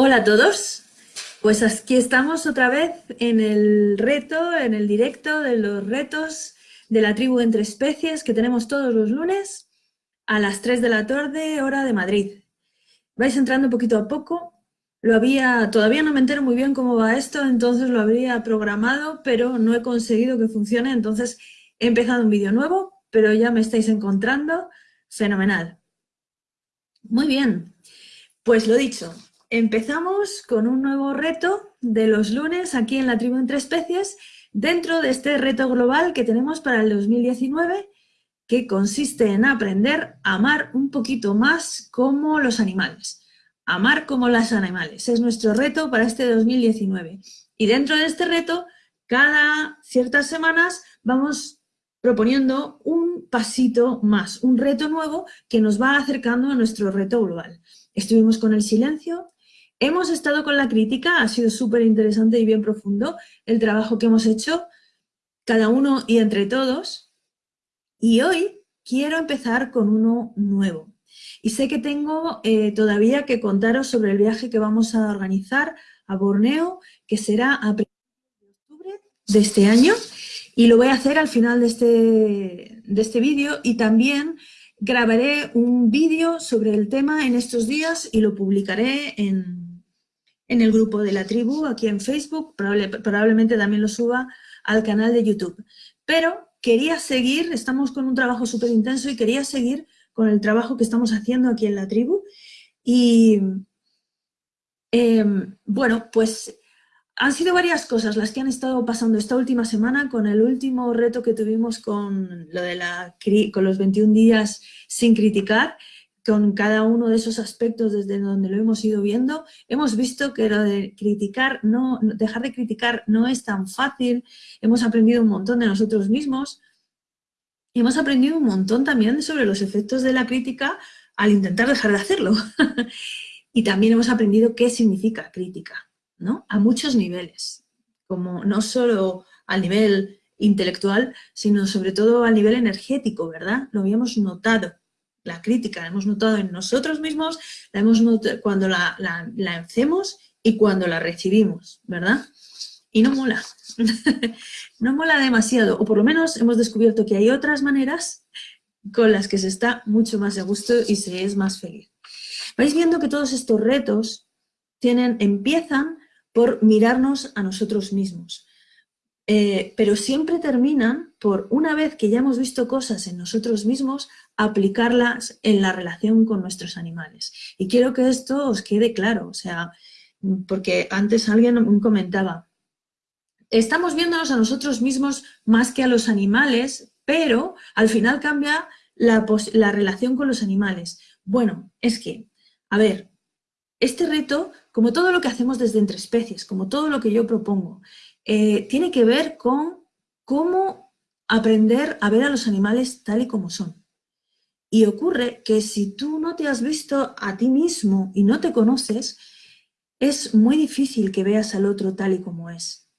Hola a todos, pues aquí estamos otra vez en el reto, en el directo de los retos de la tribu entre especies que tenemos todos los lunes a las 3 de la tarde, hora de Madrid. Vais entrando poquito a poco, lo había, todavía no me entero muy bien cómo va esto, entonces lo habría programado, pero no he conseguido que funcione, entonces he empezado un vídeo nuevo, pero ya me estáis encontrando, fenomenal. Muy bien, pues lo dicho, Empezamos con un nuevo reto de los lunes aquí en la tribu entre especies dentro de este reto global que tenemos para el 2019 que consiste en aprender a amar un poquito más como los animales. Amar como los animales es nuestro reto para este 2019. Y dentro de este reto, cada ciertas semanas vamos proponiendo un pasito más, un reto nuevo que nos va acercando a nuestro reto global. Estuvimos con el silencio, Hemos estado con la crítica, ha sido súper interesante y bien profundo el trabajo que hemos hecho, cada uno y entre todos. Y hoy quiero empezar con uno nuevo. Y sé que tengo eh, todavía que contaros sobre el viaje que vamos a organizar a Borneo, que será a de octubre de este año. Y lo voy a hacer al final de este, de este vídeo y también grabaré un vídeo sobre el tema en estos días y lo publicaré en, en el grupo de la tribu, aquí en Facebook, probablemente también lo suba al canal de YouTube. Pero quería seguir, estamos con un trabajo súper intenso y quería seguir con el trabajo que estamos haciendo aquí en la tribu. Y em, bueno, pues han sido varias cosas las que han estado pasando esta última semana con el último reto que tuvimos con, lo de la, con los 21 días sin criticar con cada uno de esos aspectos desde donde lo hemos ido viendo, hemos visto que lo de criticar, no, dejar de criticar no es tan fácil, hemos aprendido un montón de nosotros mismos, y hemos aprendido un montón también sobre los efectos de la crítica al intentar dejar de hacerlo. y también hemos aprendido qué significa crítica, ¿no? A muchos niveles, como no solo al nivel intelectual, sino sobre todo al nivel energético, ¿verdad? Lo habíamos notado la crítica, la hemos notado en nosotros mismos, la hemos notado cuando la, la, hacemos y cuando la recibimos, ¿verdad? Y no mola, no mola demasiado, o por lo menos hemos descubierto que hay otras maneras con las que se está mucho más a gusto y se es más feliz. Vais viendo que todos estos retos tienen, empiezan por mirarnos a nosotros mismos, eh, pero siempre terminan por, una vez que ya hemos visto cosas en nosotros mismos, aplicarlas en la relación con nuestros animales. Y quiero que esto os quede claro, o sea, porque antes alguien comentaba, estamos viéndonos a nosotros mismos más que a los animales, pero al final cambia la, la relación con los animales. Bueno, es que, a ver, este reto, como todo lo que hacemos desde entre especies, como todo lo que yo propongo, eh, tiene que ver con cómo aprender a ver a los animales tal y como son. Y ocurre que si tú no te has visto a ti mismo y no te conoces, es muy difícil que veas al otro tal y como es.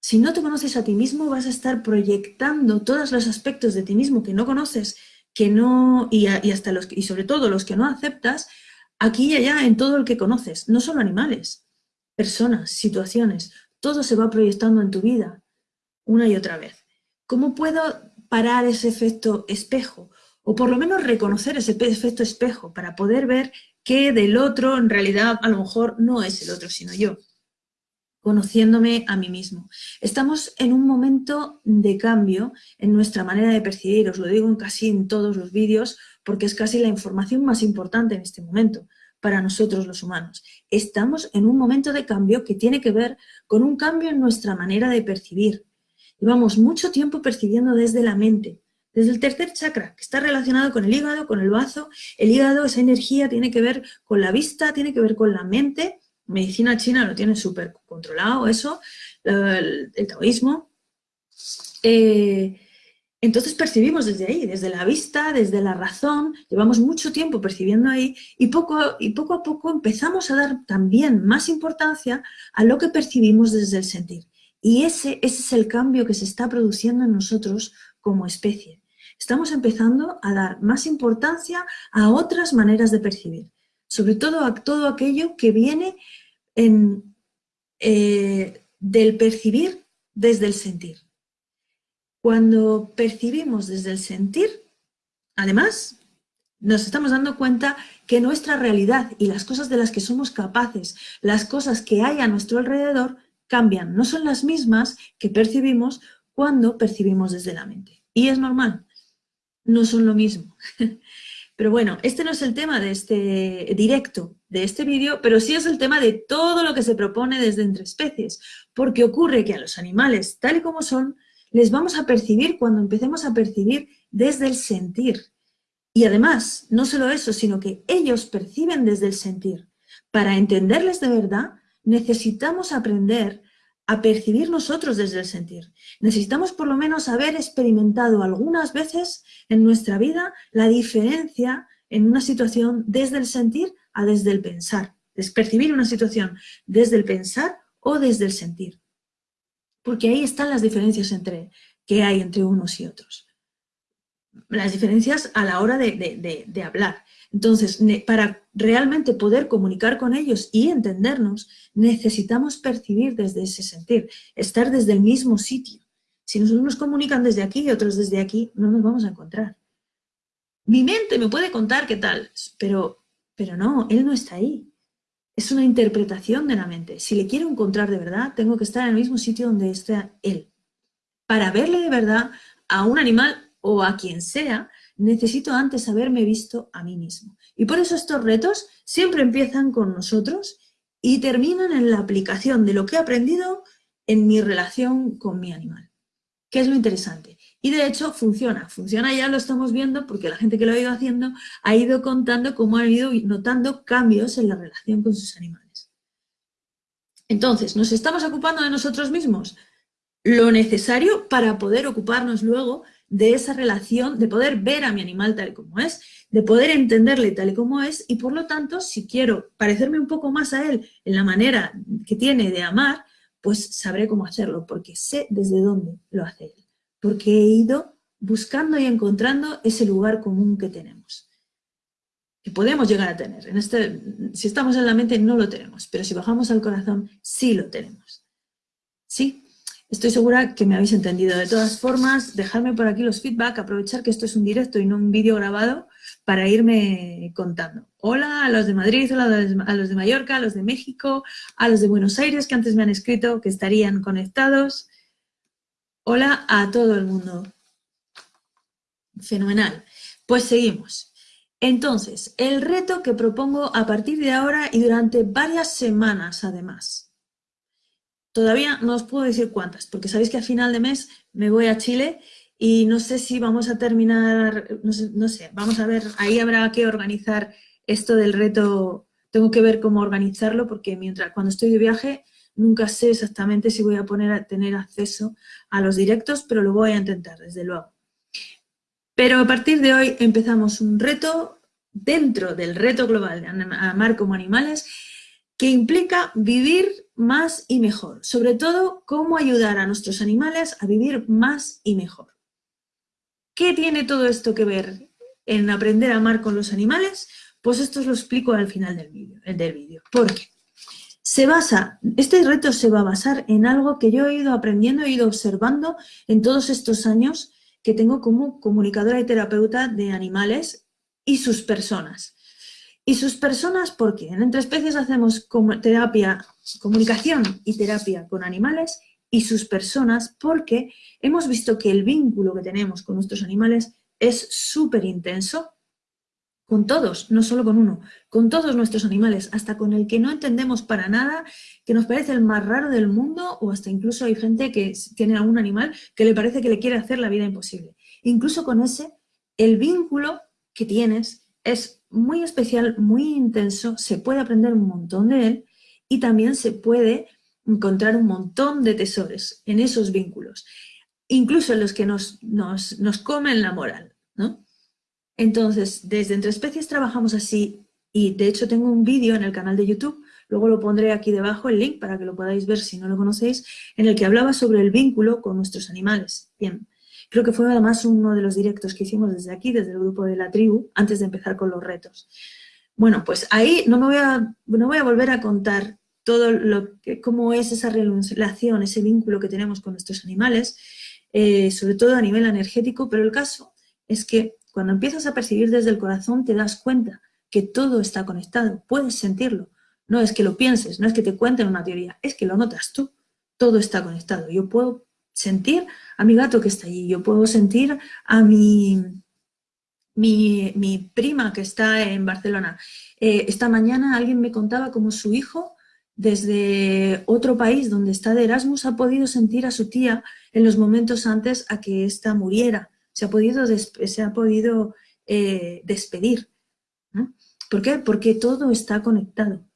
Si no te conoces a ti mismo, vas a estar proyectando todos los aspectos de ti mismo que no conoces que no, y, hasta los, y sobre todo los que no aceptas, aquí y allá en todo el que conoces, no solo animales, personas, situaciones, todo se va proyectando en tu vida una y otra vez. ¿Cómo puedo parar ese efecto espejo? O por lo menos reconocer ese efecto espejo para poder ver que del otro en realidad a lo mejor no es el otro, sino yo, conociéndome a mí mismo. Estamos en un momento de cambio en nuestra manera de percibir, os lo digo casi en todos los vídeos, porque es casi la información más importante en este momento para nosotros los humanos. Estamos en un momento de cambio que tiene que ver con un cambio en nuestra manera de percibir. Llevamos mucho tiempo percibiendo desde la mente, desde el tercer chakra, que está relacionado con el hígado, con el bazo. El hígado, esa energía, tiene que ver con la vista, tiene que ver con la mente. Medicina china lo tiene súper controlado, eso, el, taoísmo. Eh, entonces percibimos desde ahí, desde la vista, desde la razón, llevamos mucho tiempo percibiendo ahí y poco, y poco a poco empezamos a dar también más importancia a lo que percibimos desde el sentir. Y ese, es el cambio que se está produciendo en nosotros como especie. Estamos empezando a dar más importancia a otras maneras de percibir. sobre todo a todo aquello que viene en, eh, del percibir desde el sentir. Cuando percibimos desde el sentir, además, nos estamos dando cuenta que nuestra realidad y las cosas de las que somos capaces, las cosas que hay a nuestro alrededor, cambian. No son las mismas que percibimos cuando percibimos desde la mente. Y es normal, no son lo mismo. Pero bueno, este no es el tema de este directo, de este vídeo, pero sí es el tema de todo lo que se propone desde entre especies, porque ocurre que a los animales, tal y como son, les vamos a percibir cuando empecemos a percibir desde el sentir. Y además, no solo eso, sino que ellos perciben desde el sentir. Para entenderles de verdad, necesitamos aprender a percibir nosotros desde el sentir. Necesitamos por lo menos haber experimentado algunas veces en nuestra vida la diferencia en una situación desde el sentir a desde el pensar. Es percibir una situación desde el pensar o desde el sentir. Porque ahí están las diferencias entre, que hay entre unos y otros. Las diferencias a la hora de, hablar. Entonces, para realmente poder comunicar con ellos y entendernos, necesitamos percibir desde ese sentir, estar desde el mismo sitio. Si nosotros nos comunican desde aquí y otros desde aquí, no nos vamos a encontrar. Mi mente me puede contar qué tal, pero, pero no, él no está ahí. Es una interpretación de la mente. Si le quiero encontrar de verdad, tengo que estar en el mismo sitio donde está él. Para verle de verdad a un animal o a quien sea, necesito antes haberme visto a mí mismo. Y por eso estos retos siempre empiezan con nosotros y terminan en la aplicación de lo que he aprendido en mi relación con mi animal, que es lo interesante. Y de hecho funciona, funciona ya lo estamos viendo porque la gente que lo ha ido haciendo ha ido contando cómo ha ido notando cambios en la relación con sus animales. Entonces, ¿nos estamos ocupando de nosotros mismos? Lo necesario para poder ocuparnos luego de esa relación, de poder ver a mi animal tal y como es, de poder entenderle tal y como es, y por lo tanto, si quiero parecerme un poco más a él en la manera que tiene de amar, pues sabré cómo hacerlo, porque sé desde dónde lo hace porque he ido buscando y encontrando ese lugar común que tenemos, que podemos llegar a tener. En este, si estamos en la mente no lo tenemos, pero si bajamos al corazón sí lo tenemos. ¿Sí? Estoy segura que me habéis entendido. De todas formas, dejadme por aquí los feedback, aprovechar que esto es un directo y no un vídeo grabado para irme contando. Hola a los de Madrid, hola a los de Mallorca, a los de México, a los de Buenos Aires que antes me han escrito que estarían conectados. Hola a todo el mundo. Fenomenal. Pues seguimos. Entonces, el reto que propongo a partir de ahora y durante varias semanas además Todavía no os puedo decir cuántas, porque sabéis que a final de mes me voy a Chile y no sé si vamos a terminar, no sé, vamos a ver, ahí habrá que organizar esto del reto, tengo que ver cómo organizarlo porque mientras cuando estoy de viaje nunca sé exactamente si voy a poner a tener acceso a los directos, pero lo voy a intentar, desde luego. Pero a partir de hoy empezamos un reto dentro del reto global de amar como animales que implica vivir más y mejor. Sobre todo, cómo ayudar a nuestros animales a vivir más y mejor. ¿Qué tiene todo esto que ver en aprender a amar con los animales? Pues esto os lo explico al final del. Del vídeo. ¿Por qué? Se basa, este reto se va a basar en algo que yo he ido aprendiendo, he ido observando en todos estos años que tengo como comunicadora y terapeuta de animales y sus personas. Y sus personas, porque en Entre Especies hacemos terapia, comunicación y terapia con animales y sus personas, porque hemos visto que el vínculo que tenemos con nuestros animales es súper intenso, con todos, no solo con uno, con todos nuestros animales, hasta con el que no entendemos para nada, que nos parece el más raro del mundo, o hasta incluso hay gente que tiene algún animal que le parece que le quiere hacer la vida imposible. Incluso con ese, el vínculo que tienes es muy especial, muy intenso, se puede aprender un montón de él y también se puede encontrar un montón de tesoros en esos vínculos, incluso en los que nos, nos, nos comen la moral, ¿no? Entonces, desde Entre Especies trabajamos así y de hecho tengo un vídeo en el canal de YouTube, luego lo pondré aquí debajo el link para que lo podáis ver si no lo conocéis, en el que hablaba sobre el vínculo con nuestros animales. Bien, Creo que fue además uno de los directos que hicimos desde aquí, desde el grupo de la tribu, antes de empezar con los retos. Bueno, pues ahí no me voy a, no voy a volver a contar todo lo que, cómo es esa relación, ese vínculo que tenemos con nuestros animales, eh, sobre todo a nivel energético, pero el caso es que cuando empiezas a percibir desde el corazón te das cuenta que todo está conectado, puedes sentirlo. No es que lo pienses, no es que te cuenten una teoría, es que lo notas tú. Todo está conectado. Yo puedo sentir a mi gato que está allí, yo puedo sentir a mi, mi, prima que está en Barcelona. Eh, esta mañana alguien me contaba cómo su hijo desde otro país donde está de Erasmus ha podido sentir a su tía en los momentos antes a que ésta muriera. Se ha podido, se ha podido eh, despedir. ¿Por qué? Porque todo está conectado.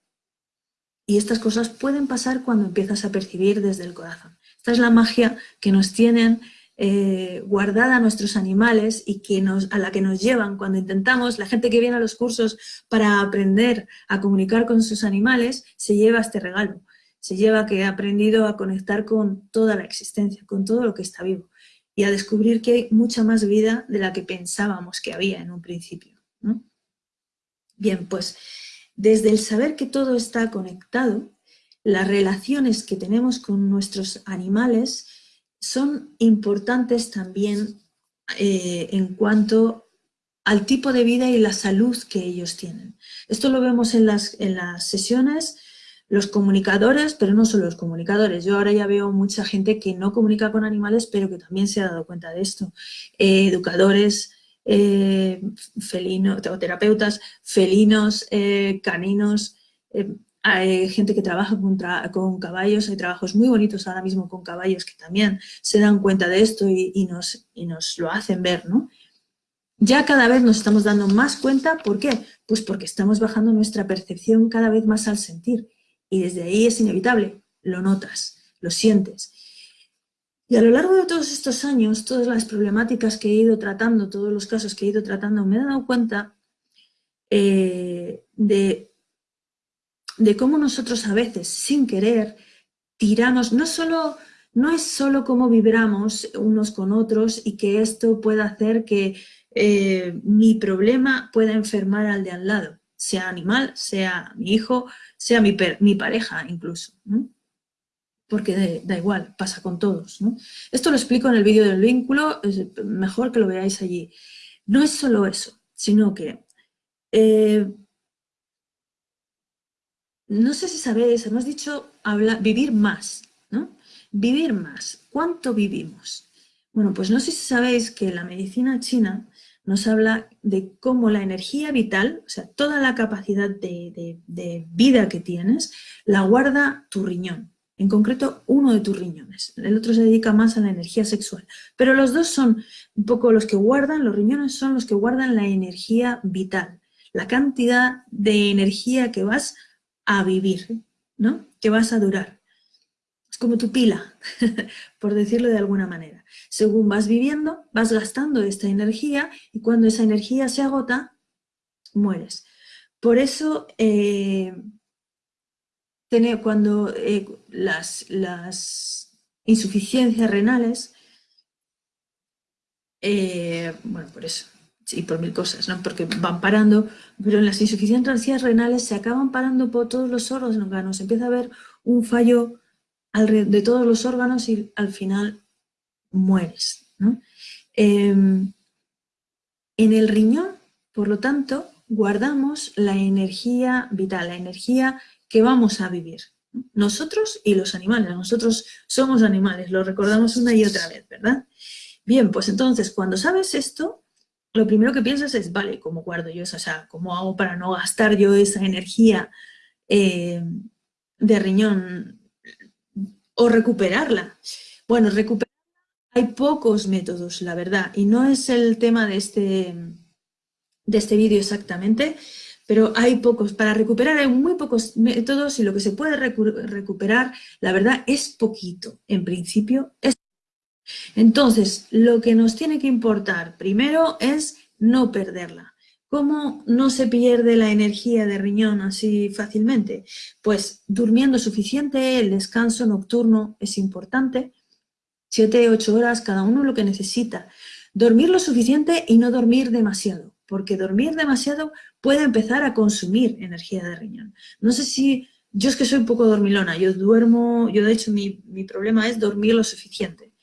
Y estas cosas pueden pasar cuando empiezas a percibir desde el corazón. Esta es la magia que nos tienen eh, guardada nuestros animales y que nos, a la que nos llevan cuando intentamos, la gente que viene a los cursos para aprender a comunicar con sus animales, se lleva este regalo. Se lleva que ha aprendido a conectar con toda la existencia, con todo lo que está vivo y a descubrir que hay mucha más vida de la que pensábamos que había en un principio. Bien, pues desde el saber que todo está conectado, las relaciones que tenemos con nuestros animales son importantes también eh, en cuanto al tipo de vida y la salud que ellos tienen. Esto lo vemos en las, en las sesiones, los comunicadores, pero no solo los comunicadores. Yo ahora ya veo mucha gente que no comunica con animales, pero que también se ha dado cuenta de esto. Eh, educadores, eh, felinos, terapeutas, felinos, eh, caninos, hay gente que trabaja con, caballos, hay trabajos muy bonitos ahora mismo con caballos que también se dan cuenta de esto y, nos, y nos lo hacen ver, ¿no? Ya cada vez nos estamos dando más cuenta, ¿por qué? Pues porque estamos bajando nuestra percepción cada vez más al sentir y desde ahí es inevitable, lo notas, lo sientes. Y a lo largo de todos estos años, todas las problemáticas que he ido tratando, todos los casos que he ido tratando, me he dado cuenta eh, de, de cómo nosotros a veces, sin querer, tiramos, no, solo, no es solo cómo vibramos unos con otros y que esto pueda hacer que eh, mi problema pueda enfermar al de al lado, sea animal, sea mi hijo, sea mi, mi pareja incluso porque da igual, pasa con todos. Esto lo explico en el vídeo del vínculo, es mejor que lo veáis allí. No es solo eso, sino que, eh, no sé si sabéis, hemos dicho vivir más, ¿no? Vivir más. ¿Cuánto vivimos? Bueno, pues no sé si sabéis que la medicina china nos habla de cómo la energía vital, o sea, toda la capacidad de vida que tienes, la guarda tu riñón en concreto uno de tus riñones. El otro se dedica más a la energía sexual. Pero los dos son un poco los que guardan, los riñones son los que guardan la energía vital, la cantidad de energía que vas a vivir, ¿no? que vas a durar. Como tu pila, por decirlo de alguna manera. Según vas viviendo, vas gastando esta energía y cuando esa energía se agota, mueres. Por eso... Eh, cuando eh, las, insuficiencias renales, eh, bueno, por eso, y por mil cosas, ¿no? porque van parando, pero en las insuficiencias renales se acaban parando por todos los órganos, empieza a haber un fallo de todos los órganos y al final mueres. Em, en el riñón, por lo tanto, guardamos la energía vital, la energía que vamos a vivir. Nosotros y los animales. Nosotros somos animales, lo recordamos una y otra vez, ¿verdad? Bien, pues entonces, cuando sabes esto, lo primero que piensas es, vale, ¿cómo guardo yo esa? O sea, ¿cómo hago para no gastar yo esa energía eh, de riñón o recuperarla? Bueno, recuperarla hay pocos métodos, la verdad, y no es el tema de este, de este vídeo exactamente, pero hay pocos, para recuperar hay muy pocos métodos y lo que se puede recuperar, la verdad, es poquito, en principio. Es... Entonces, lo que nos tiene que importar primero es no perderla. ¿Cómo no se pierde la energía de riñón así fácilmente? Pues durmiendo suficiente, el descanso nocturno es importante, 7, 8 horas, cada uno lo que necesita. Dormir lo suficiente y no dormir demasiado porque dormir demasiado puede empezar a consumir energía de riñón. No sé si, yo es que soy un poco dormilona, yo duermo, yo de hecho mi, mi problema es dormir lo suficiente,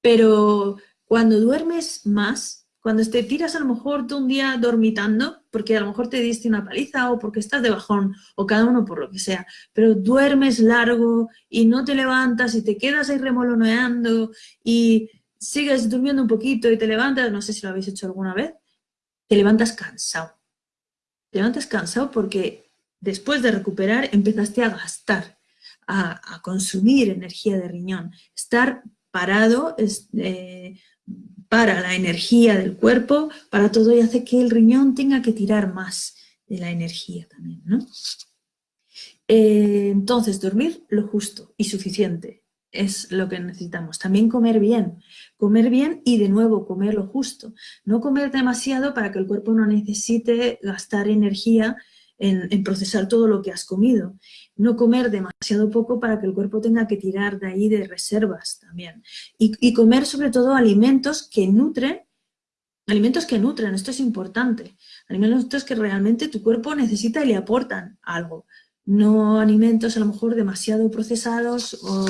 pero cuando duermes más, cuando te tiras a lo mejor tú un día dormitando, porque a lo mejor te diste una paliza o porque estás de bajón, o cada uno por lo que sea, pero duermes largo y no te levantas y te quedas ahí remoloneando y sigues durmiendo un poquito y te levantas, no sé si lo habéis hecho alguna vez, te levantas cansado. Te levantas cansado porque después de recuperar empezaste a gastar, a, consumir energía de riñón. Estar parado es, eh, para la energía del cuerpo, para todo y hace que el riñón tenga que tirar más de la energía también, ¿no? Eh, entonces, dormir lo justo y suficiente es lo que necesitamos. También comer bien, comer bien y de nuevo comer lo justo. No comer demasiado para que el cuerpo no necesite gastar energía en, procesar todo lo que has comido. No comer demasiado poco para que el cuerpo tenga que tirar de ahí de reservas también. Y, comer sobre todo alimentos que nutren, alimentos que nutren, esto es importante. Alimentos que realmente tu cuerpo necesita y le aportan algo. No alimentos a lo mejor demasiado procesados o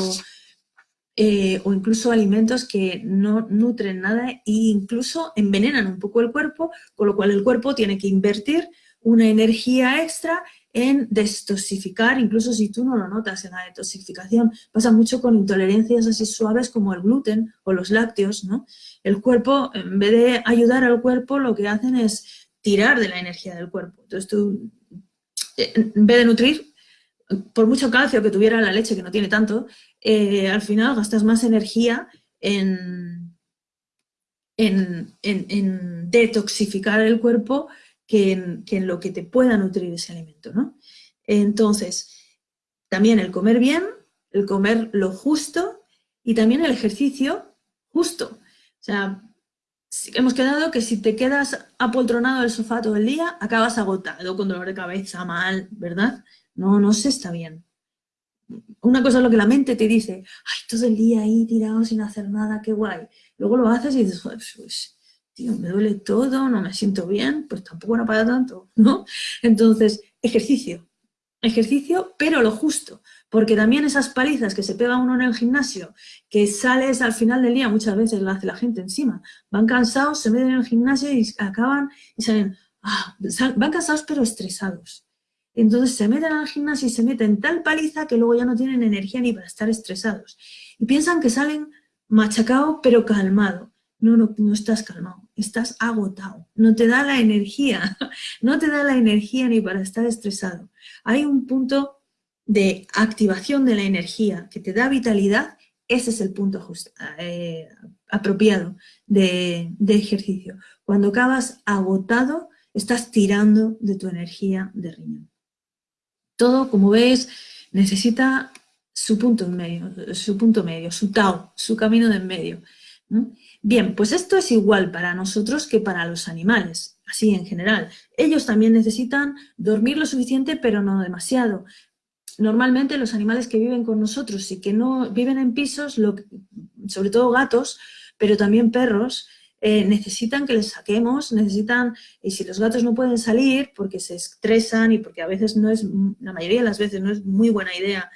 eh, o incluso alimentos que no nutren nada e incluso envenenan un poco el cuerpo, con lo cual el cuerpo tiene que invertir una energía extra en detoxificar, incluso si tú no lo notas en la detoxificación. Pasa mucho con intolerancias así suaves como el gluten o los lácteos, ¿no? El cuerpo, en vez de ayudar al cuerpo, lo que hacen es tirar de la energía del cuerpo. Entonces tú, en vez de nutrir, por mucho calcio que tuviera la leche, que no tiene tanto, eh, al final gastas más energía en, en, detoxificar el cuerpo que en, lo que te pueda nutrir ese alimento, ¿no? Entonces, también el comer bien, el comer lo justo y también el ejercicio justo. O sea, hemos quedado que si te quedas apoltronado en el sofá todo el día, acabas agotado, con dolor de cabeza, mal, ¿verdad? No, no se está bien una cosa es lo que la mente te dice, ay, todo el día ahí tirado sin hacer nada, qué guay. Luego lo haces y dices, tío, me duele todo, no me siento bien, pues tampoco no para tanto, ¿no? Entonces, ejercicio, ejercicio, pero lo justo, porque también esas palizas que se pega uno en el gimnasio, que sales al final del día, muchas veces lo hace la gente encima, van cansados, se meten en el gimnasio y acaban y salen, ah, van cansados pero estresados. Entonces se meten al gimnasio y se meten tal paliza que luego ya no tienen energía ni para estar estresados. Y piensan que salen machacado pero calmado. No, no, no estás calmado, estás agotado. No te da la energía, no te da la energía ni para estar estresado. Hay un punto de activación de la energía que te da vitalidad, ese es el punto eh, apropiado de, ejercicio. Cuando acabas agotado, estás tirando de tu energía de riñón. Todo, como ves, necesita su punto medio, su punto medio, su Tao, su camino de en medio. Bien, pues esto es igual para nosotros que para los animales, así en general. Ellos también necesitan dormir lo suficiente, pero no demasiado. Normalmente los animales que viven con nosotros y que no viven en pisos, sobre todo gatos, pero también perros, eh, necesitan que les saquemos, necesitan, y si los gatos no pueden salir porque se estresan y porque a veces no es, la mayoría de las veces no es muy buena idea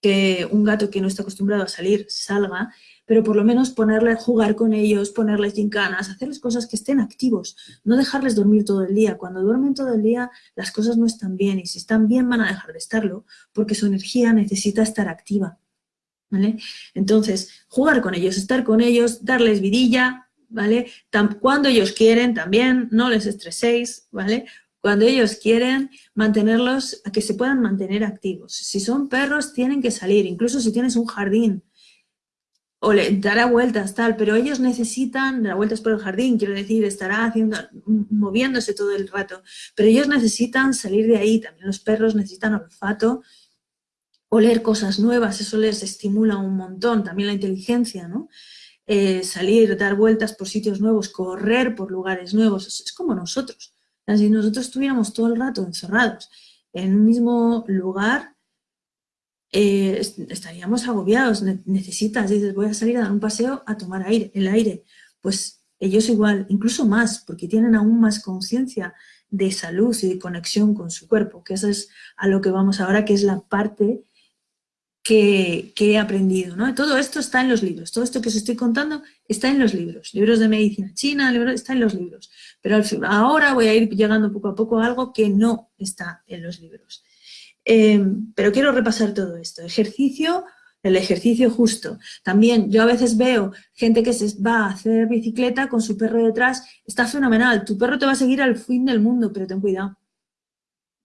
que un gato que no está acostumbrado a salir salga, pero por lo menos ponerle, jugar con ellos, ponerles gincanas, hacerles cosas que estén activos, no dejarles dormir todo el día. Cuando duermen todo el día las cosas no están bien y si están bien van a dejar de estarlo porque su energía necesita estar activa. ¿vale? Entonces, jugar con ellos, estar con ellos, darles vidilla, ¿vale? cuando ellos quieren también, no les estreséis, ¿vale? Cuando ellos quieren mantenerlos, a que se puedan mantener activos. Si son perros, tienen que salir, incluso si tienes un jardín, o le dará vueltas, tal, pero ellos necesitan dar vueltas por el jardín, quiero decir, estará haciendo, moviéndose todo el rato, pero ellos necesitan salir de ahí, también los perros necesitan olfato, oler cosas nuevas, eso les estimula un montón, también la inteligencia, ¿no? Eh, salir, dar vueltas por sitios nuevos, correr por lugares nuevos, es, como nosotros. Si nosotros estuviéramos todo el rato encerrados en un mismo lugar, eh, estaríamos agobiados, necesitas, dices, voy a salir a dar un paseo a tomar aire, el aire. Pues Ellos igual, incluso más, porque tienen aún más conciencia de salud y de conexión con su cuerpo, que eso es a lo que vamos ahora, que es la parte que, he aprendido. ¿no? Todo esto está en los libros, todo esto que os estoy contando está en los libros, libros de medicina china, está en los libros. Pero ahora voy a ir llegando poco a poco a algo que no está en los libros. Em, pero quiero repasar todo esto. Ejercicio, el ejercicio justo. También yo a veces veo gente que se va a hacer bicicleta con su perro detrás. Está fenomenal. Tu perro te va a seguir al fin del mundo, pero ten cuidado.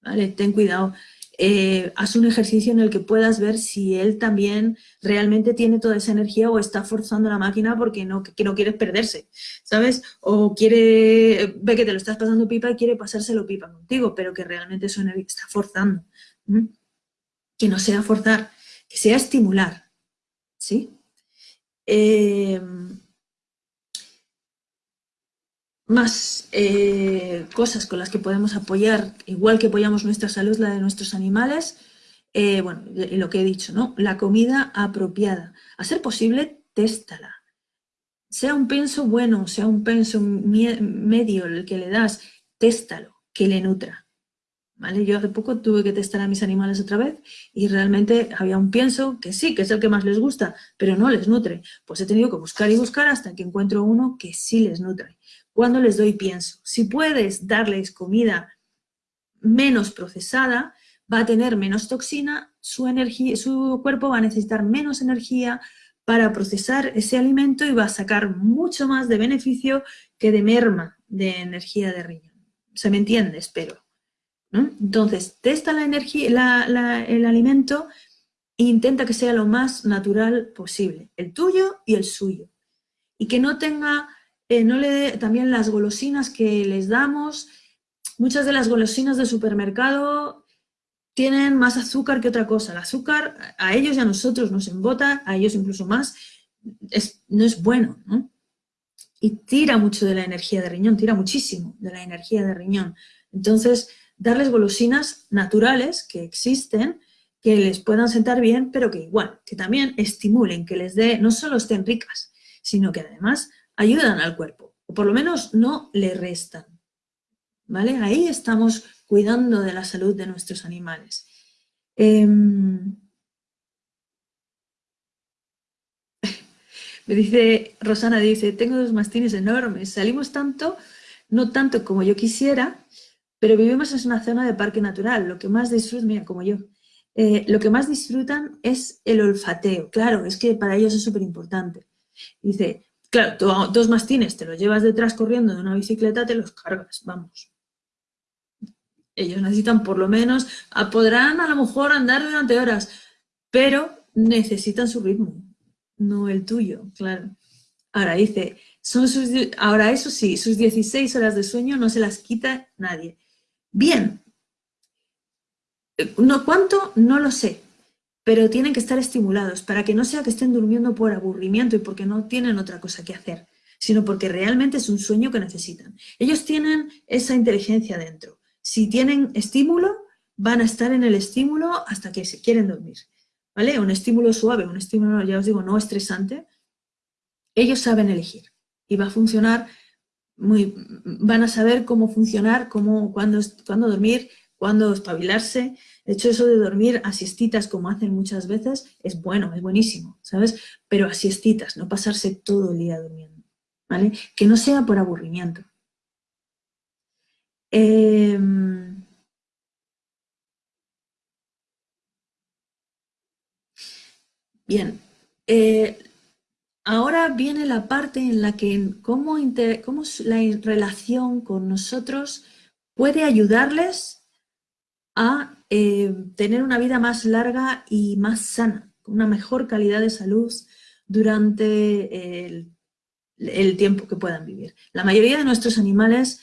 ¿Vale? Ten cuidado. Eh, haz un ejercicio en el que puedas ver si él también realmente tiene toda esa energía o está forzando la máquina porque no, que no quieres perderse, ¿sabes? O quiere, ve que te lo estás pasando pipa y quiere pasárselo pipa contigo, pero que realmente su energía está forzando. Que no sea forzar, que sea estimular, ¿sí? Eh, más eh, cosas con las que podemos apoyar, igual que apoyamos nuestra salud, la de nuestros animales, eh, bueno, lo que he dicho, ¿no? La comida apropiada. A ser posible, téstala. Sea un penso bueno, sea un penso medio el que le das, téstalo, que le nutra. ¿Vale? Yo hace poco tuve que testar a mis animales otra vez y realmente había un pienso que sí, que es el que más les gusta, pero no les nutre. Pues he tenido que buscar y buscar hasta que encuentro uno que sí les nutre. Cuando les doy pienso? Si puedes darles comida menos procesada, va a tener menos toxina, su, energía, su cuerpo va a necesitar menos energía para procesar ese alimento y va a sacar mucho más de beneficio que de merma de energía de riñón. ¿Se me entiende? Espero. Entonces, testa la energía, el alimento e intenta que sea lo más natural posible, el tuyo y el suyo. Y que no tenga, eh, no le dé también las golosinas que les damos. Muchas de las golosinas del supermercado tienen más azúcar que otra cosa. El azúcar a ellos y a nosotros nos embota, a ellos incluso más, no es bueno, Y tira mucho de la energía de riñón, tira muchísimo de la energía de riñón. Entonces, darles golosinas naturales que existen, que les puedan sentar bien, pero que igual, que también estimulen, que les dé, no solo estén ricas, sino que además ayudan al cuerpo, o por lo menos no le restan. ¿Vale? Ahí estamos cuidando de la salud de nuestros animales. Em, me dice, Rosana dice, tengo dos mastines enormes, salimos tanto, no tanto como yo quisiera, pero vivimos en una zona de parque natural, lo que más disfrutan, mira, como yo, eh, lo que más disfrutan es el olfateo. Claro, es que para ellos es súper importante. Dice, claro, dos mastines te los llevas detrás corriendo de una bicicleta, te los cargas, vamos. Ellos necesitan por lo menos, ah, podrán a lo mejor andar durante horas, pero necesitan su ritmo, no el tuyo, claro. Ahora dice, son sus, ahora eso sí, sus 16 horas de sueño no se las quita nadie. Bien, no, ¿cuánto? No lo sé, pero tienen que estar estimulados para que no sea que estén durmiendo por aburrimiento y porque no tienen otra cosa que hacer, sino porque realmente es un sueño que necesitan. Ellos tienen esa inteligencia dentro. Si tienen estímulo, van a estar en el estímulo hasta que se quieren dormir. ¿Vale? Un estímulo suave, un estímulo, ya os digo, no estresante. Ellos saben elegir y va a funcionar van a saber cómo funcionar, cómo, cuándo, dormir, cuándo espabilarse. De hecho, eso de dormir a como hacen muchas veces, es bueno, es buenísimo, ¿sabes? Pero a siestitas, no pasarse todo el día durmiendo, ¿vale? Que no sea por aburrimiento. Em, bien, eh, Ahora viene la parte en la que cómo, la relación con nosotros puede ayudarles a eh, tener una vida más larga y más sana, con una mejor calidad de salud durante el, tiempo que puedan vivir. La mayoría de nuestros animales,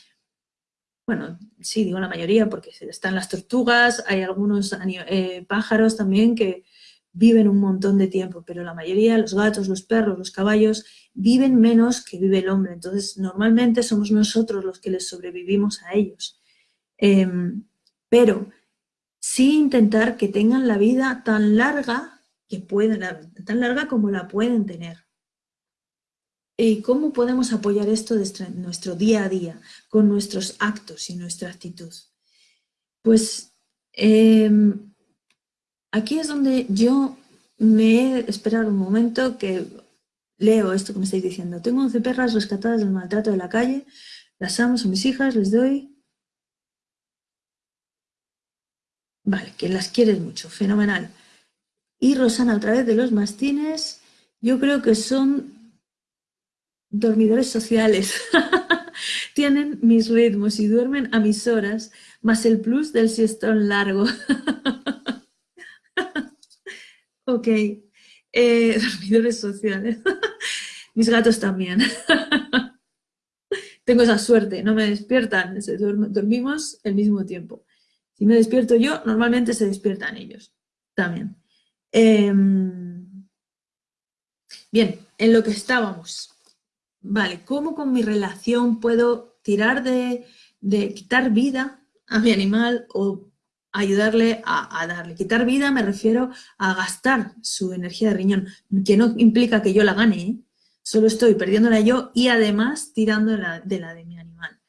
bueno, sí, digo la mayoría porque están las tortugas, hay algunos eh, pájaros también que viven un montón de tiempo, pero la mayoría, los gatos, los perros, los caballos, viven menos que vive el hombre. Entonces, normalmente somos nosotros los que les sobrevivimos a ellos. Em, pero sí intentar que tengan la vida tan larga que pueden, tan larga como la pueden tener. ¿Y cómo podemos apoyar esto desde nuestro día a día, con nuestros actos y nuestra actitud? Pues em, aquí es donde yo me he esperado un momento que leo esto que me estáis diciendo. Tengo 11 perras rescatadas del maltrato de la calle, las amo, son mis hijas, les doy... Vale, que las quieres mucho, fenomenal. Y Rosana, otra vez de los mastines, yo creo que son dormidores sociales. Tienen mis ritmos y duermen a mis horas, más el plus del siestón largo. ok, eh, dormidores sociales. mis gatos también. Tengo esa suerte, no me despiertan, dormimos el mismo tiempo. Si me despierto yo, normalmente se despiertan ellos también. Em, bien, en lo que estábamos. Vale, ¿cómo con mi relación puedo tirar de, quitar vida a mi animal o ayudarle a, darle. Quitar vida me refiero a gastar su energía de riñón, que no implica que yo la gane, ¿eh? solo estoy perdiéndola yo y además tirando de la de, mi animal.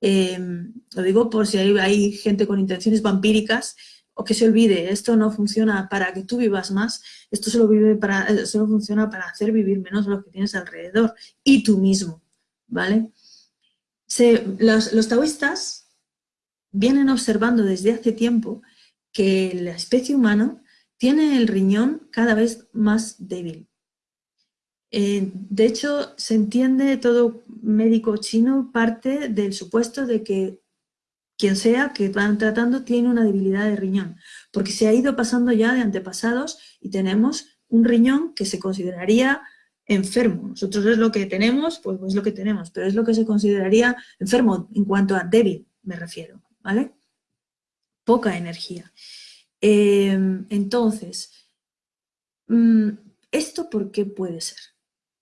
Em, lo digo por si hay, gente con intenciones vampíricas o que se olvide, esto no funciona para que tú vivas más, esto solo, vive para, eh, solo funciona para hacer vivir menos lo que tienes alrededor y tú mismo, ¿vale? los, los taoístas vienen observando desde hace tiempo que la especie humana tiene el riñón cada vez más débil. Eh, de hecho, se entiende, todo médico chino parte del supuesto de que quien sea que van tratando tiene una debilidad de riñón, porque se ha ido pasando ya de antepasados y tenemos un riñón que se consideraría enfermo. Nosotros es lo que tenemos, pues es lo que tenemos, pero es lo que se consideraría enfermo en cuanto a débil, me refiero, ¿vale? Poca energía. Eh, entonces, mm, ¿esto por qué puede ser?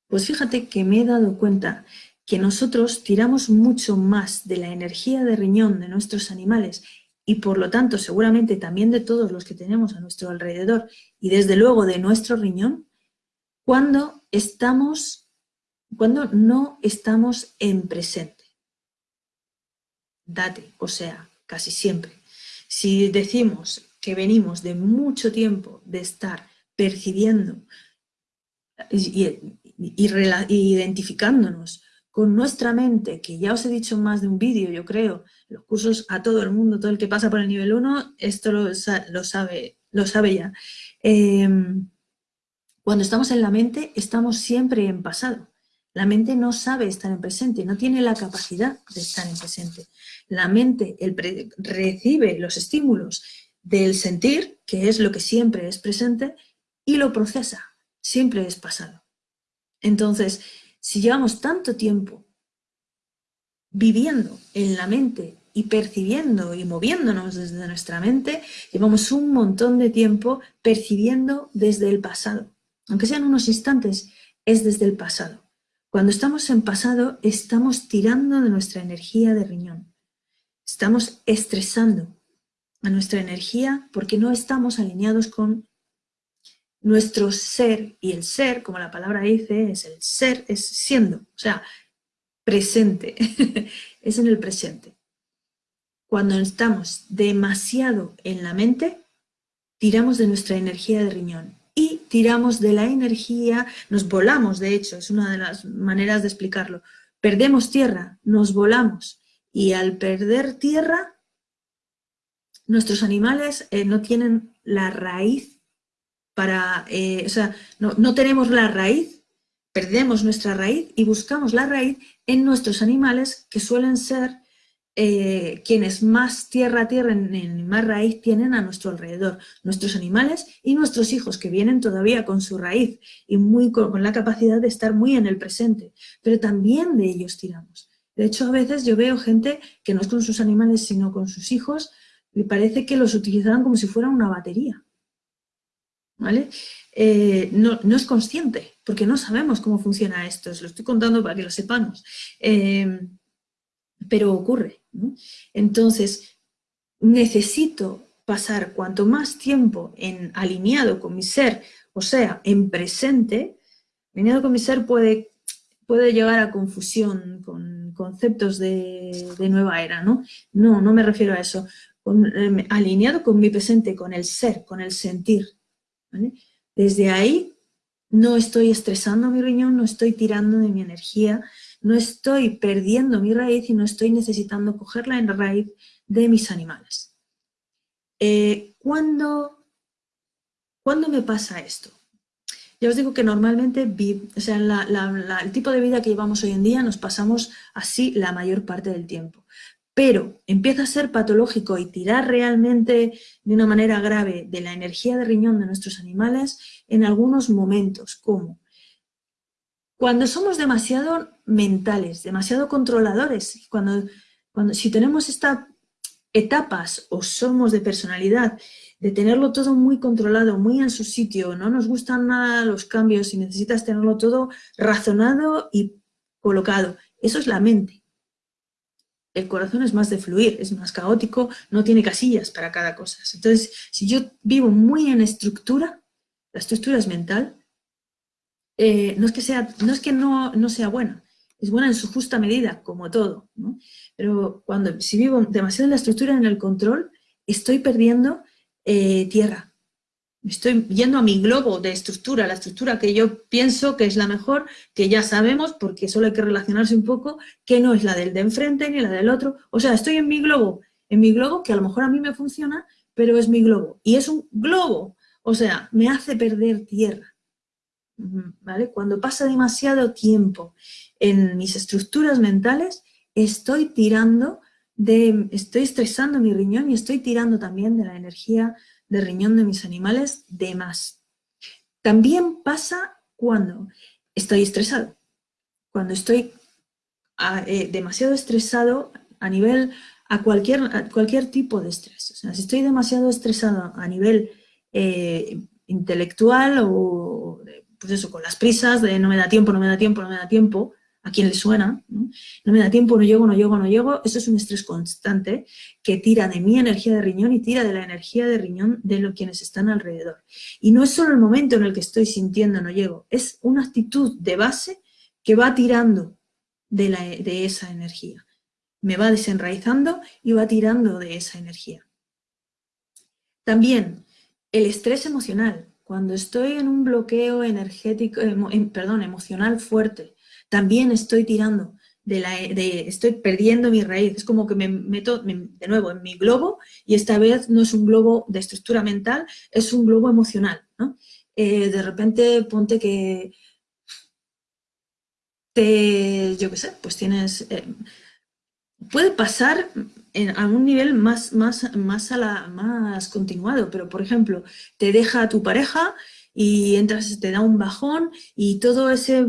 Pues fíjate que me he dado cuenta que nosotros tiramos mucho más de la energía de riñón de nuestros animales y por lo tanto seguramente también de todos los que tenemos a nuestro alrededor y desde luego de nuestro riñón, cuando estamos, cuando no estamos en presente. Date, o sea, casi siempre. Si decimos que venimos de mucho tiempo de estar percibiendo y, identificándonos con nuestra mente, que ya os he dicho más de un vídeo, yo creo, los cursos a todo el mundo, todo el que pasa por el nivel 1, esto lo, sabe, lo sabe ya. Em, cuando estamos en la mente, estamos siempre en pasado. La mente no sabe estar en presente, no tiene la capacidad de estar en presente. La mente recibe los estímulos del sentir, que es lo que siempre es presente, y lo procesa, siempre es pasado. Entonces, si llevamos tanto tiempo viviendo en la mente y percibiendo y moviéndonos desde nuestra mente, llevamos un montón de tiempo percibiendo desde el pasado. Aunque sean unos instantes, es desde el pasado. Cuando estamos en pasado, estamos tirando de nuestra energía de riñón. Estamos estresando a nuestra energía porque no estamos alineados con nuestro ser, y el ser, como la palabra dice, es el ser, es siendo, o sea, presente, es en el presente. Cuando estamos demasiado en la mente, tiramos de nuestra energía de riñón y tiramos de la energía, nos volamos de hecho, es una de las maneras de explicarlo, perdemos tierra, nos volamos y al perder tierra, nuestros animales eh, no tienen la raíz para, eh, o sea, no, tenemos la raíz, perdemos nuestra raíz y buscamos la raíz en nuestros animales que suelen ser eh, quienes más tierra tierra, en, más raíz tienen a nuestro alrededor, nuestros animales y nuestros hijos que vienen todavía con su raíz y muy con, la capacidad de estar muy en el presente, pero también de ellos tiramos. De hecho, a veces yo veo gente que no es con sus animales, sino con sus hijos, y parece que los utilizan como si fueran una batería. ¿vale? Eh, no, es consciente, porque no sabemos cómo funciona esto, os lo estoy contando para que lo sepamos, eh, pero ocurre. Entonces, necesito pasar cuanto más tiempo en alineado con mi ser, o sea, en presente, alineado con mi ser puede, puede a confusión con conceptos de, nueva era, ¿no? No, no me refiero a eso. Em, alineado con mi presente, con el ser, con el sentir. Desde ahí no estoy estresando mi riñón, no estoy tirando de mi energía, no estoy perdiendo mi raíz y no estoy necesitando cogerla en raíz de mis animales. Eh, ¿cuándo, me pasa esto? Ya os digo que normalmente, o sea, el tipo de vida que llevamos hoy en día nos pasamos así la mayor parte del tiempo. Pero empieza a ser patológico y tirar realmente de una manera grave de la energía de riñón de nuestros animales en algunos momentos, como cuando somos demasiado mentales, demasiado controladores, cuando, cuando si tenemos estas etapas o somos de personalidad de tenerlo todo muy controlado, muy en su sitio, no nos gustan nada los cambios y necesitas tenerlo todo razonado y colocado. Eso es la mente. El corazón es más de fluir, es más caótico, no tiene casillas para cada cosa. Entonces, si yo vivo muy en estructura, la estructura es mental, eh, no es que, sea, no, es que no, no sea buena, es buena en su justa medida, como todo. Pero cuando, si vivo demasiado en la estructura, en el control, estoy perdiendo eh, tierra. Estoy yendo a mi globo de estructura, la estructura que yo pienso que es la mejor, que ya sabemos, porque solo hay que relacionarse un poco, que no es la del de enfrente ni la del otro. O sea, estoy en mi globo, en mi globo, que a lo mejor a mí me funciona, pero es mi globo. Y es un globo, o sea, me hace perder tierra. ¿Vale? Cuando pasa demasiado tiempo en mis estructuras mentales, estoy tirando estoy estresando mi riñón y estoy tirando también de la energía de riñón de mis animales de más. También pasa cuando estoy estresado, cuando estoy eh, demasiado estresado a nivel, a cualquier, cualquier tipo de estrés. O sea, si estoy demasiado estresado a nivel eh, intelectual o, pues eso, con las prisas de no me da tiempo, no me da tiempo, no me da tiempo, a quien le suena, ¿no? me da tiempo, no llego, no llego, no llego, eso es un estrés constante que tira de mi energía de riñón y tira de la energía de riñón de los quienes están alrededor. Y no es solo el momento en el que estoy sintiendo no llego, es una actitud de base que va tirando de, esa energía. Me va desenraizando y va tirando de esa energía. También el estrés emocional. Cuando estoy en un bloqueo energético, perdón, emocional fuerte, también estoy tirando, de la, estoy perdiendo mi raíz. Es como que me meto de nuevo en mi globo y esta vez no es un globo de estructura mental, es un globo emocional. Eh, de repente ponte que te, yo qué sé, pues tienes... Eh, puede pasar en algún nivel más, más, más, a la, más continuado, pero por ejemplo, te deja tu pareja y entras, te da un bajón y todo ese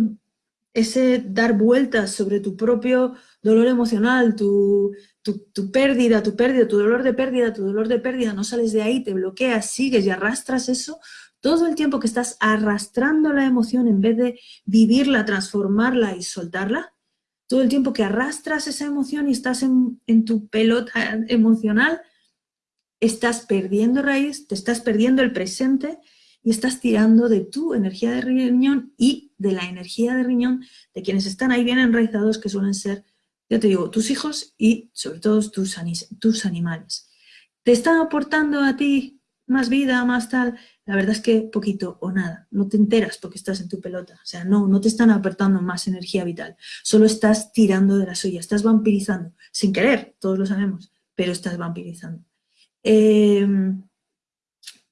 ese dar vueltas sobre tu propio dolor emocional, tu, pérdida, tu pérdida, tu dolor de pérdida, tu dolor de pérdida, no sales de ahí, te bloqueas, sigues y arrastras eso, todo el tiempo que estás arrastrando la emoción en vez de vivirla, transformarla y soltarla, todo el tiempo que arrastras esa emoción y estás en, en tu pelota emocional, estás perdiendo raíz, te estás perdiendo el presente y estás tirando de tu energía de riñón y de la energía de riñón de quienes están ahí bien enraizados, que suelen ser, ya te digo, tus hijos y sobre todo tus, tus animales. ¿Te están aportando a ti más vida, más tal? La verdad es que poquito o nada. No te enteras porque estás en tu pelota. O sea, no, no te están aportando más energía vital. Solo estás tirando de la suya, estás vampirizando. Sin querer, todos lo sabemos, pero estás vampirizando. Eh,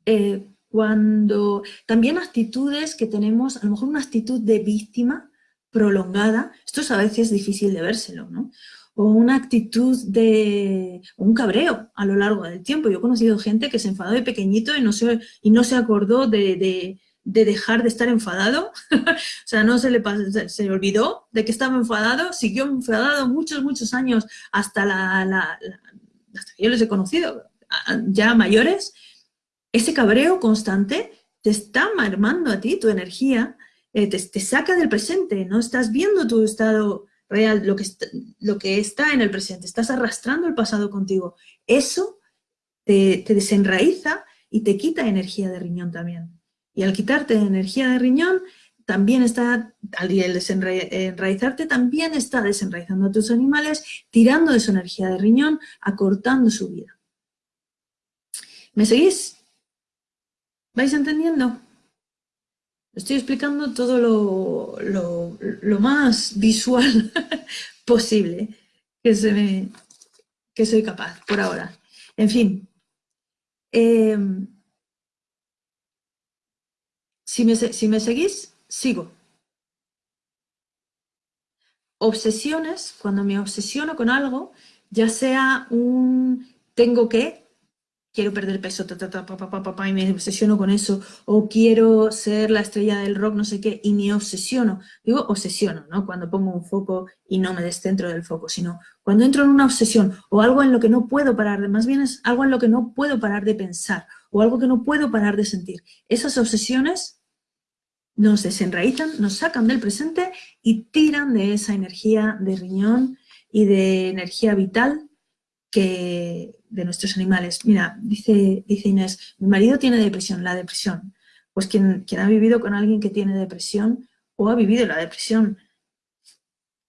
eh, cuando también actitudes que tenemos, a lo mejor una actitud de víctima prolongada, esto es a veces difícil de vérselo, ¿no? O una actitud de un cabreo a lo largo del tiempo. Yo he conocido gente que se enfadó de pequeñito y no se, y no se acordó de, dejar de estar enfadado, o sea, no se le se, olvidó de que estaba enfadado, siguió enfadado muchos, muchos años hasta, la, hasta que yo les he conocido, ya mayores, ese cabreo constante te está marmando a ti tu energía, eh, te, saca del presente, no estás viendo tu estado real, lo que, está, lo que está en el presente, estás arrastrando el pasado contigo. Eso te, te desenraiza y te quita energía de riñón también. Y al quitarte energía de riñón, también está, al desenraizarte, también está desenraizando a tus animales, tirando de su energía de riñón, acortando su vida. ¿Me seguís? ¿Vais entendiendo? Estoy explicando todo lo, más visual posible que, se me, que soy capaz por ahora. En fin, em, si, me, si me seguís, sigo. Obsesiones, cuando me obsesiono con algo, ya sea un tengo que, quiero perder peso, y me obsesiono con eso, o quiero ser la estrella del rock, no sé qué, y me obsesiono. Digo obsesiono, ¿no? Cuando pongo un foco y no me descentro del foco, sino cuando entro en una obsesión o algo en lo que no puedo parar más bien es algo en lo que no puedo parar de pensar o algo que no puedo parar de sentir. Esas obsesiones nos desenraizan, nos sacan del presente y tiran de esa energía de riñón y de energía vital que, de nuestros animales. Mira, dice, dice Inés, mi marido tiene depresión, la depresión. Pues quien, quien ha vivido con alguien que tiene depresión o ha vivido la depresión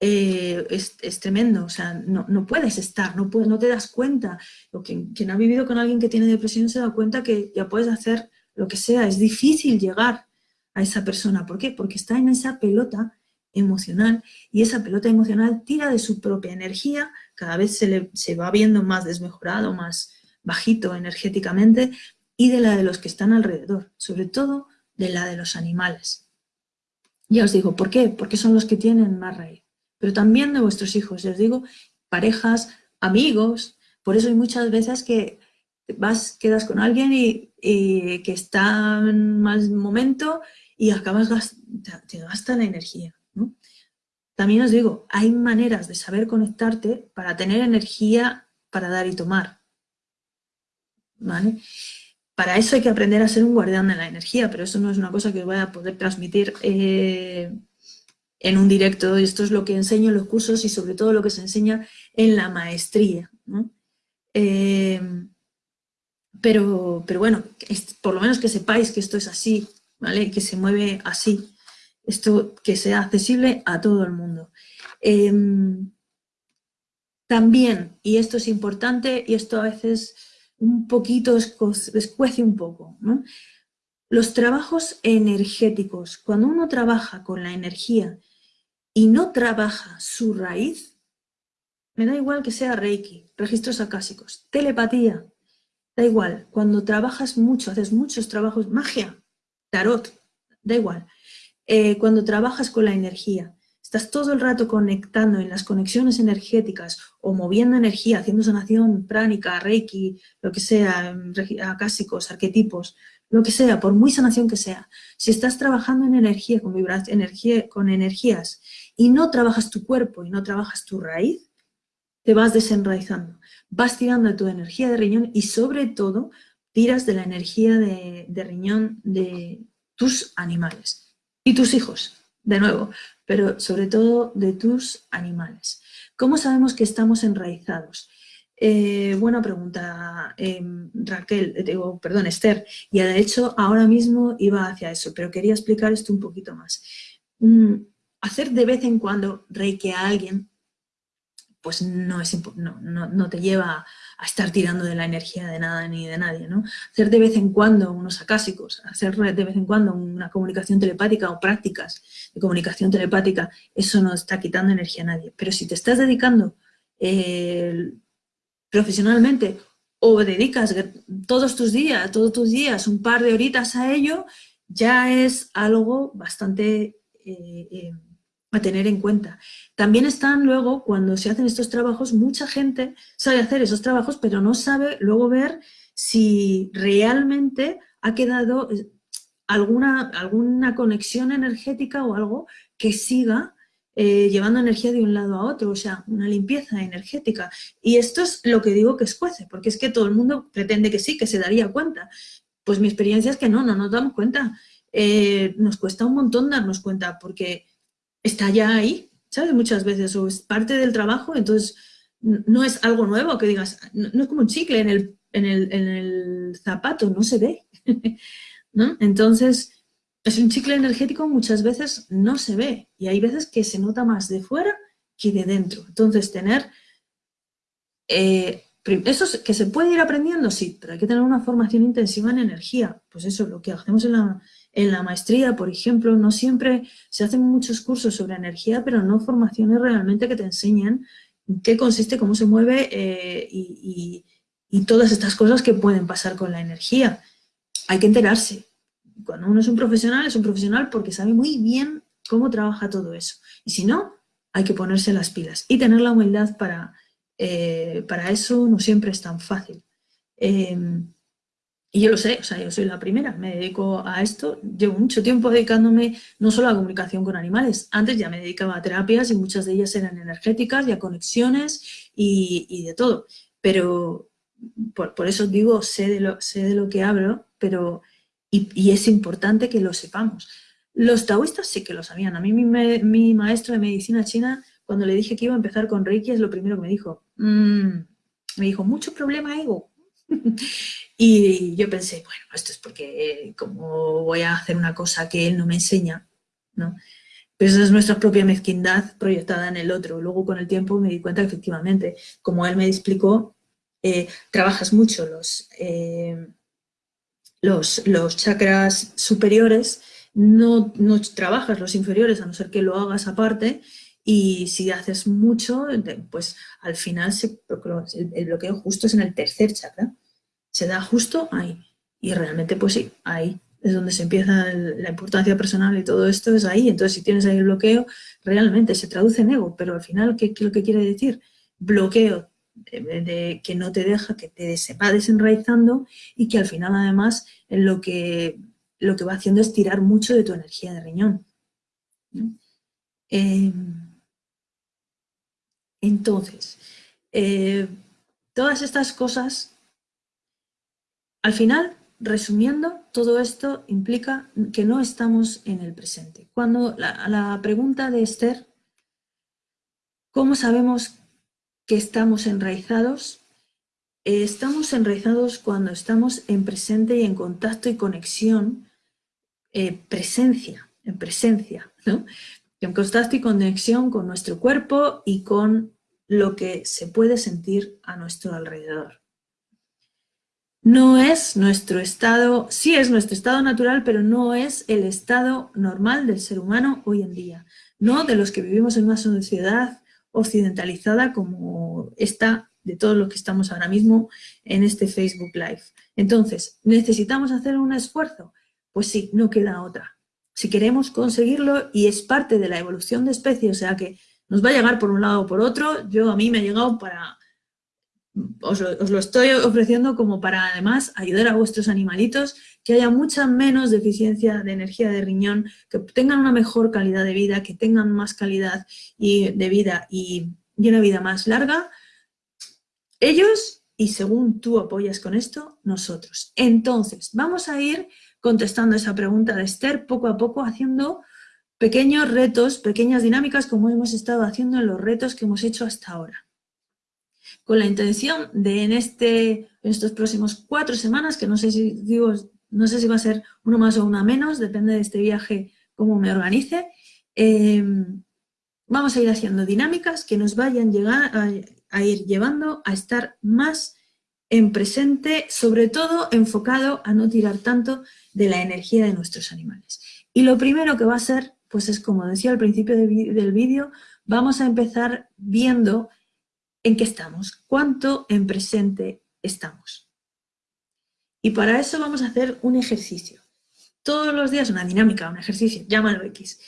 eh, es, tremendo, o sea, no, no puedes estar, no, no te das cuenta. O quien, quien ha vivido con alguien que tiene depresión se da cuenta que ya puedes hacer lo que sea, es difícil llegar a esa persona. ¿Por qué? Porque está en esa pelota emocional y esa pelota emocional tira de su propia energía, cada vez se, le, se va viendo más desmejorado, más bajito energéticamente y de la de los que están alrededor, sobre todo de la de los animales. Ya os digo, ¿por qué? Porque son los que tienen más raíz. Pero también de vuestros hijos, os digo, parejas, amigos, por eso hay muchas veces que vas, quedas con alguien y, que está en más momento y acabas, te gasta la energía. También os digo, hay maneras de saber conectarte para tener energía para dar y tomar. ¿Vale? Para eso hay que aprender a ser un guardián de la energía, pero eso no es una cosa que os voy a poder transmitir eh, en un directo. Esto es lo que enseño en los cursos y sobre todo lo que se enseña en la maestría. Eh, pero, pero bueno, por lo menos que sepáis que esto es así, ¿vale? Que se mueve así esto que sea accesible a todo el mundo. Em, también, y esto es importante, y esto a veces un poquito escuece un poco, los trabajos energéticos, cuando uno trabaja con la energía y no trabaja su raíz, me da igual que sea Reiki, registros acásicos, telepatía, da igual, cuando trabajas mucho, haces muchos trabajos, magia, tarot, da igual, eh, cuando trabajas con la energía, estás todo el rato conectando en las conexiones energéticas o moviendo energía, haciendo sanación pránica, reiki, lo que sea, acásicos, arquetipos, lo que sea, por muy sanación que sea, si estás trabajando en energía, con, energía, con energías y no trabajas tu cuerpo y no trabajas tu raíz, te vas desenraizando, vas tirando de tu energía de riñón y sobre todo tiras de la energía de riñón de tus animales y tus hijos, de nuevo, pero sobre todo de tus animales. ¿Cómo sabemos que estamos enraizados? Eh, buena pregunta, em, Raquel, eh, digo, perdón, Esther, y de hecho ahora mismo iba hacia eso, pero quería explicar esto un poquito más. Mm, hacer de vez en cuando reiki a alguien, pues no, es, no, no te lleva a estar tirando de la energía de nada ni de nadie, ¿no? Hacer de vez en cuando unos acásicos, hacer de vez en cuando una comunicación telepática o prácticas de comunicación telepática, eso no está quitando energía a nadie. Pero si te estás dedicando eh, profesionalmente o dedicas todos tus días, todos tus días un par de horitas a ello, ya es algo bastante eh, eh, a tener en cuenta. También están luego, cuando se hacen estos trabajos, mucha gente sabe hacer esos trabajos, pero no sabe luego ver si realmente ha quedado eh, alguna, alguna conexión energética o algo que siga eh, llevando energía de un lado a otro, o sea, una limpieza energética. Y esto es lo que digo que escuece, porque es que todo el mundo pretende que sí, que se daría cuenta. Pues mi experiencia es que no, no nos damos cuenta. Eh, nos cuesta un montón darnos cuenta, porque está ya ahí, ¿sabes? Muchas veces, o es parte del trabajo, entonces no es algo nuevo que digas, no, es como un chicle en el, en el, zapato, no se ve, ¿no? Entonces, es un chicle energético muchas veces no se ve y hay veces que se nota más de fuera que de dentro. Entonces, tener... Eh, eso que se puede ir aprendiendo, sí, pero hay que tener una formación intensiva en energía. Pues eso, lo que hacemos en la, en la maestría, por ejemplo, no siempre se hacen muchos cursos sobre energía, pero no formaciones realmente que te enseñen qué consiste, cómo se mueve eh, y, todas estas cosas que pueden pasar con la energía. Hay que enterarse. Cuando uno es un profesional, es un profesional porque sabe muy bien cómo trabaja todo eso. Y si no, hay que ponerse las pilas y tener la humildad para, eh, para eso no siempre es tan fácil. Em, y yo lo sé, o sea, yo soy la primera, me dedico a esto, llevo mucho tiempo dedicándome no solo a comunicación con animales, antes ya me dedicaba a terapias y muchas de ellas eran energéticas y a conexiones y, y de todo, pero por, eso digo, sé de, lo, sé de lo que hablo, pero y, es importante que lo sepamos. Los taoístas sí que lo sabían. A mí mi, maestro de medicina china, cuando le dije que iba a empezar con Reiki, es lo primero que me dijo. Mm", me dijo, mucho problema ego. y yo pensé, bueno, esto es porque eh, como voy a hacer una cosa que él no me enseña, ¿no? Pero esa es nuestra propia mezquindad proyectada en el otro. Luego con el tiempo me di cuenta que efectivamente, como él me explicó, eh, trabajas mucho los, eh, los, los, chakras superiores, no, no, trabajas los inferiores, a no ser que lo hagas aparte, y si haces mucho, pues al final el, bloqueo justo es en el tercer chakra, se da justo ahí, y realmente pues sí, ahí es donde se empieza la importancia personal y todo esto es ahí, entonces si tienes ahí el bloqueo, realmente se traduce en ego, pero al final, ¿qué, es lo que quiere decir? Bloqueo de, que no te deja, que te se va desenraizando y que al final además lo que, lo que va haciendo es tirar mucho de tu energía de riñón. Em, entonces, eh, todas estas cosas, al final, resumiendo, todo esto implica que no estamos en el presente. Cuando la, la pregunta de Esther, ¿cómo sabemos que estamos enraizados, eh, estamos enraizados cuando estamos en presente y en contacto y conexión, eh, presencia, en presencia, ¿no? En contacto y conexión con nuestro cuerpo y con lo que se puede sentir a nuestro alrededor. No es nuestro estado, sí es nuestro estado natural, pero no es el estado normal del ser humano hoy en día. No de los que vivimos en una sociedad occidentalizada como esta de todos los que estamos ahora mismo en este Facebook Live. Entonces, ¿necesitamos hacer un esfuerzo? Pues sí, no queda otra. Si queremos conseguirlo y es parte de la evolución de especie, o sea que nos va a llegar por un lado o por otro, yo a mí me ha llegado para os lo, estoy ofreciendo como para además ayudar a vuestros animalitos, que haya mucha menos deficiencia de energía de riñón, que tengan una mejor calidad de vida, que tengan más calidad y, de vida y, y una vida más larga. Ellos, y según tú apoyas con esto, nosotros. Entonces, vamos a ir contestando esa pregunta de Esther poco a poco, haciendo pequeños retos, pequeñas dinámicas, como hemos estado haciendo en los retos que hemos hecho hasta ahora con la intención de en, este, en estos próximos cuatro semanas, que no sé si digo, no sé si va a ser uno más o una menos, depende de este viaje cómo me organice, em, vamos a ir haciendo dinámicas que nos vayan llegar a, ir llevando a estar más en presente, sobre todo enfocado a no tirar tanto de la energía de nuestros animales. Y lo primero que va a ser, pues es como decía al principio del vídeo, vamos a empezar viendo en qué estamos, cuánto en presente estamos. Y para eso vamos a hacer un ejercicio. Todos los días, una dinámica, un ejercicio, llámalo X.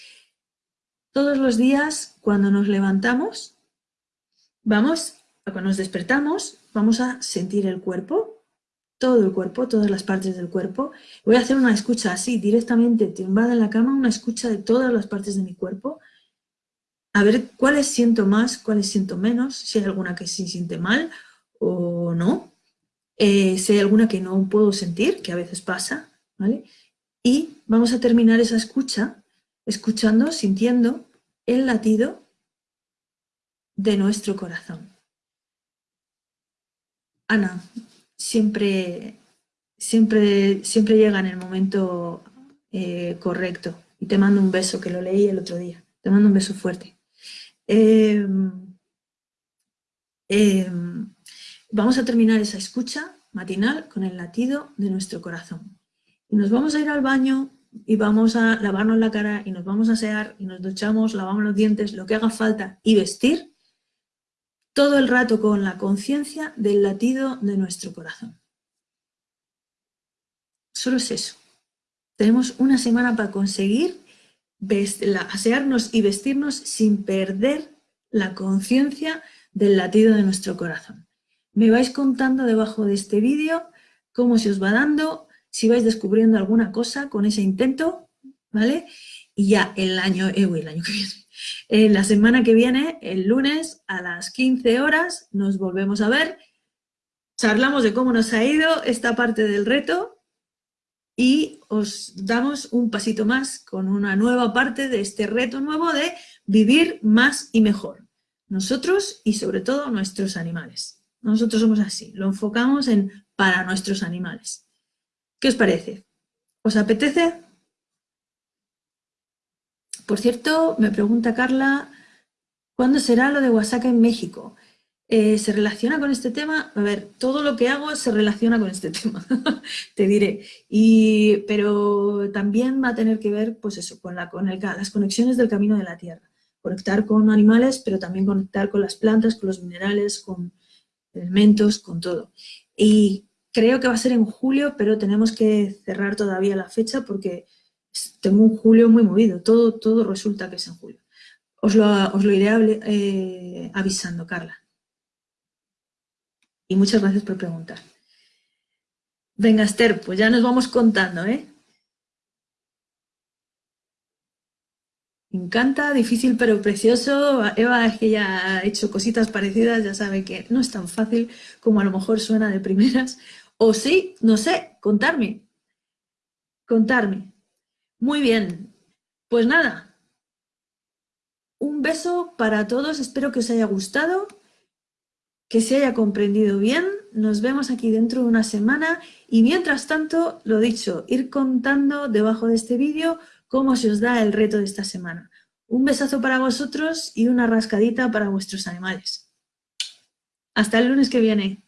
Todos los días, cuando nos levantamos, vamos, cuando nos despertamos, vamos a sentir el cuerpo, todo el cuerpo, todas las partes del cuerpo. Voy a hacer una escucha así, directamente tumbada en la cama, una escucha de todas las partes de mi cuerpo, a ver cuáles siento más, cuáles siento menos, si hay alguna que se siente mal o no, eh, si hay alguna que no puedo sentir, que a veces pasa, ¿vale? Y vamos a terminar esa escucha escuchando, sintiendo el latido de nuestro corazón. Ana, siempre, siempre, siempre llega en el momento Eh, correcto. Y te mando un beso, que lo leí el otro día. Te mando un beso fuerte. Em, em, vamos a terminar esa escucha matinal con el latido de nuestro corazón. Y nos vamos a ir al baño y vamos a lavarnos la cara y nos vamos a asear y nos duchamos, lavamos los dientes, lo que haga falta y vestir todo el rato con la conciencia del latido de nuestro corazón. Solo es eso. Tenemos una semana para conseguir asearnos y vestirnos sin perder la conciencia del latido de nuestro corazón. Me vais contando debajo de este vídeo cómo se os va dando, si vais descubriendo alguna cosa con ese intento, ¿vale? Y ya el año, eh, el año que viene, en la semana que viene, el lunes a las 15 horas, nos volvemos a ver, charlamos de cómo nos ha ido esta parte del reto y os damos un pasito más con una nueva parte de este reto nuevo de vivir más y mejor. Nosotros y sobre todo nuestros animales. Nosotros somos así, lo enfocamos en para nuestros animales. ¿Qué os parece? ¿Os apetece? Por cierto, me pregunta Carla, ¿cuándo será lo de Oaxaca en México? Eh, ¿Se relaciona con este tema? A ver, todo lo que hago se relaciona con este tema, te diré. Y, pero también va a tener que ver, pues eso, con, la, con las conexiones del camino de la Tierra. Conectar con animales, pero también conectar con las plantas, con los minerales, con elementos, con todo. Y creo que va a ser en julio, pero tenemos que cerrar todavía la fecha porque tengo un julio muy movido. Todo, todo resulta que es en julio. Os lo, os lo iré eh, avisando, Carla. Y muchas gracias por preguntar. Venga, Esther, pues ya nos vamos contando, ¿eh? Me encanta, difícil pero precioso. Eva es que ya ha hecho cositas parecidas, ya sabe que no es tan fácil como a lo mejor suena de primeras. O sí, no sé, contarme. Contarme. Muy bien. Pues nada. Un beso para todos, espero que os haya gustado que se haya comprendido bien. Nos vemos aquí dentro de una semana y mientras tanto, lo dicho, ir contando debajo de este vídeo cómo se os da el reto de esta semana. Un besazo para vosotros y una rascadita para vuestros animales. Hasta el lunes que viene.